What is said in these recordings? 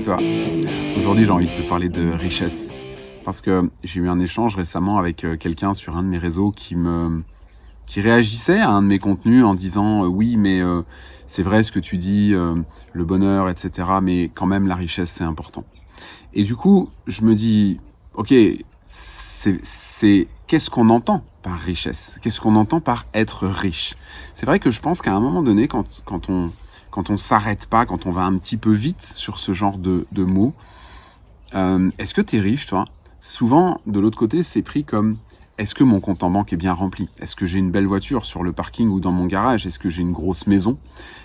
Toi. Aujourd'hui, j'ai envie de te parler de richesse. Parce que j'ai eu un échange récemment avec euh, quelqu'un sur un de mes réseaux qui me qui réagissait à un de mes contenus en disant euh, oui mais euh, c'est vrai ce que tu dis, le bonheur, etc. Mais quand même la richesse c'est important. Et du coup je me dis ok c'est qu'est-ce qu'on entend par richesse? Qu'est-ce qu'on entend par être riche? C'est vrai que je pense qu'à un moment donné quand quand on quand on s'arrête pas, quand on va un petit peu vite sur ce genre de, mots. Euh, est-ce que tu es riche, toi? Souvent, de l'autre côté, c'est pris comme est-ce que mon compte en banque est bien rempli? Est-ce que j'ai une belle voiture sur le parking ou dans mon garage? Est-ce que j'ai une grosse maison?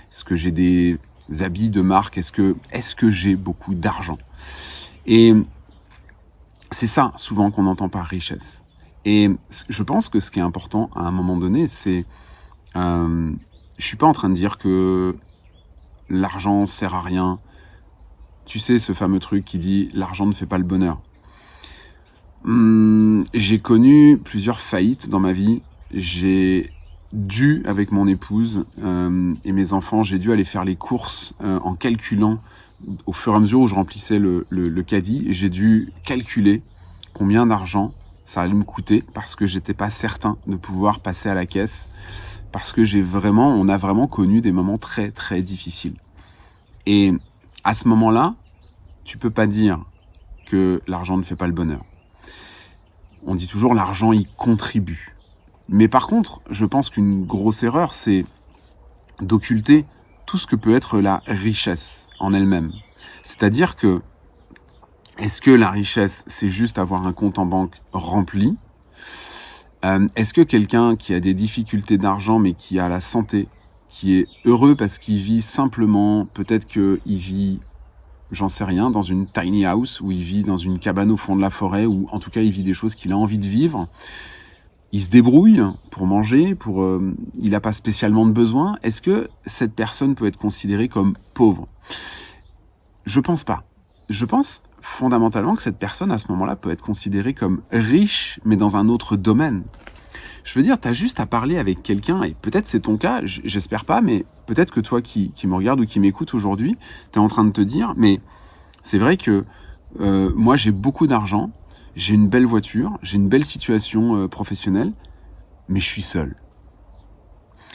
Est-ce que j'ai des habits de marque? Est-ce que, est que j'ai beaucoup d'argent? Et c'est ça, souvent, qu'on entend par richesse. Et je pense que ce qui est important à un moment donné, c'est... Euh, je suis pas en train de dire que l'argent sert à rien. Tu sais, ce fameux truc qui dit l'argent ne fait pas le bonheur. Hum, j'ai connu plusieurs faillites dans ma vie. J'ai dû, avec mon épouse euh, et mes enfants, j'ai dû aller faire les courses euh, en calculant au fur et à mesure où je remplissais le, le caddie. J'ai dû calculer combien d'argent ça allait me coûter parce que j'étais pas certain de pouvoir passer à la caisse parce que j'ai vraiment, on a vraiment connu des moments très très difficiles. Et à ce moment-là, tu peux pas dire que l'argent ne fait pas le bonheur. On dit toujours l'argent y contribue. Mais par contre, je pense qu'une grosse erreur, c'est d'occulter tout ce que peut être la richesse en elle-même. C'est-à-dire que, est-ce que la richesse, c'est juste avoir un compte en banque rempli? Euh, Est-ce que quelqu'un qui a des difficultés d'argent mais qui a la santé, qui est heureux parce qu'il vit simplement, peut-être qu'il vit, j'en sais rien, dans une tiny house, ou il vit dans une cabane au fond de la forêt, ou en tout cas il vit des choses qu'il a envie de vivre, il se débrouille pour manger, pour, euh, il n'a pas spécialement de besoin. Est-ce que cette personne peut être considérée comme pauvre? Je pense pas. Je pense fondamentalement que cette personne, à ce moment-là, peut être considérée comme riche, mais dans un autre domaine. Je veux dire, tu as juste à parler avec quelqu'un, et peut-être c'est ton cas, j'espère pas, mais peut-être que toi qui, qui me regarde ou qui m'écoute aujourd'hui, tu es en train de te dire, mais c'est vrai que euh, moi j'ai beaucoup d'argent, j'ai une belle voiture, j'ai une belle situation euh, professionnelle, mais je suis seul.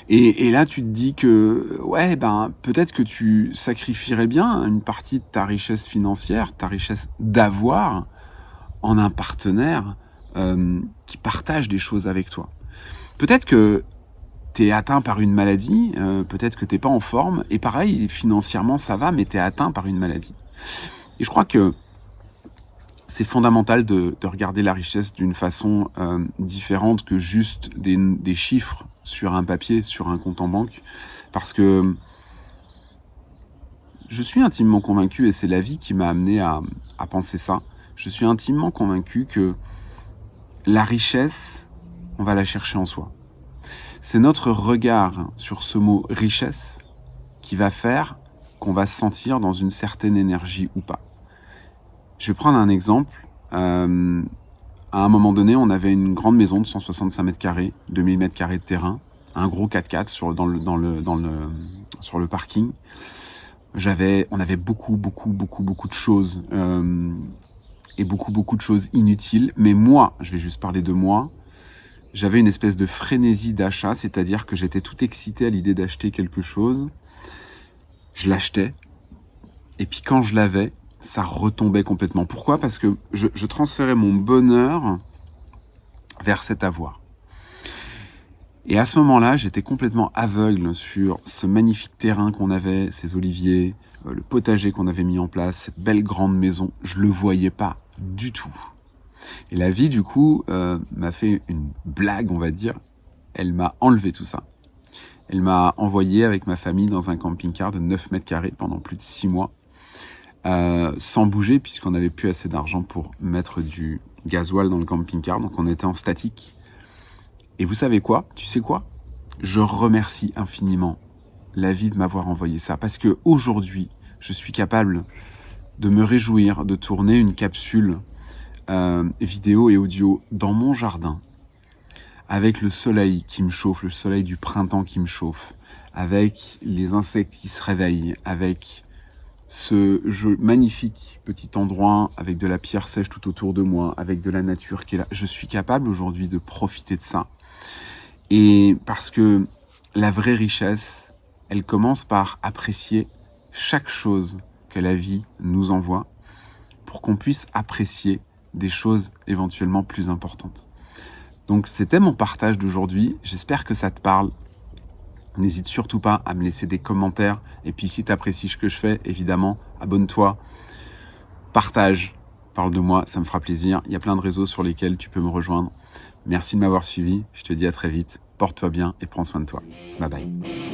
Et, et, là, tu te dis que, ouais, ben, peut-être que tu sacrifierais bien une partie de ta richesse financière, ta richesse d'avoir, en un partenaire euh, qui partage des choses avec toi. Peut-être que tu es atteint par une maladie, euh, peut-être que t'es pas en forme, et pareil, financièrement ça va, mais tu es atteint par une maladie. Et je crois que c'est fondamental de, de, regarder la richesse d'une façon euh, différente que juste des, des, chiffres sur un papier, sur un compte en banque, parce que je suis intimement convaincu, et c'est la vie qui m'a amené à, à penser ça, je suis intimement convaincu que la richesse, on va la chercher en soi. C'est notre regard sur ce mot richesse qui va faire qu'on va se sentir dans une certaine énergie ou pas. Je vais prendre un exemple. Euh, à un moment donné, on avait une grande maison de 165 mètres carrés, 2000 mètres carrés de terrain, un gros 4x4 sur, dans le, dans le, dans le, sur le parking. J'avais, on avait beaucoup, beaucoup, beaucoup, beaucoup de choses euh, et beaucoup, beaucoup de choses inutiles. Mais moi, je vais juste parler de moi, j'avais une espèce de frénésie d'achat, c'est-à-dire que j'étais tout excité à l'idée d'acheter quelque chose. Je l'achetais. Et puis quand je l'avais, ça retombait complètement. Pourquoi? Parce que je, je, transférais mon bonheur vers cet avoir. Et à ce moment-là, j'étais complètement aveugle sur ce magnifique terrain qu'on avait, ces oliviers, euh, le potager qu'on avait mis en place, cette belle grande maison. Je le voyais pas du tout. Et la vie, du coup, euh, m'a fait une blague, on va dire. Elle m'a enlevé tout ça. Elle m'a envoyé avec ma famille dans un camping-car de 9 mètres carrés pendant plus de 6 mois, euh, sans bouger, puisqu'on n'avait plus assez d'argent pour mettre du gasoil dans le camping-car, donc on était en statique. Et vous savez quoi? Tu sais quoi? Je remercie infiniment la vie de m'avoir envoyé ça, parce que aujourd'hui, je suis capable de me réjouir de tourner une capsule euh, vidéo et audio dans mon jardin, avec le soleil qui me chauffe, le soleil du printemps qui me chauffe, avec les insectes qui se réveillent, avec ce magnifique petit endroit avec de la pierre sèche tout autour de moi, avec de la nature qui est là. Je suis capable aujourd'hui de profiter de ça. Et parce que la vraie richesse, elle commence par apprécier chaque chose que la vie nous envoie pour qu'on puisse apprécier des choses éventuellement plus importantes. Donc c'était mon partage d'aujourd'hui. J'espère que ça te parle. N'hésite surtout pas à me laisser des commentaires. Et puis si tu ce que je fais, évidemment, abonne-toi, partage, parle de moi, ça me fera plaisir. Il y a plein de réseaux sur lesquels tu peux me rejoindre. Merci de m'avoir suivi. Je te dis à très vite. Porte-toi bien et prends soin de toi. Bye bye.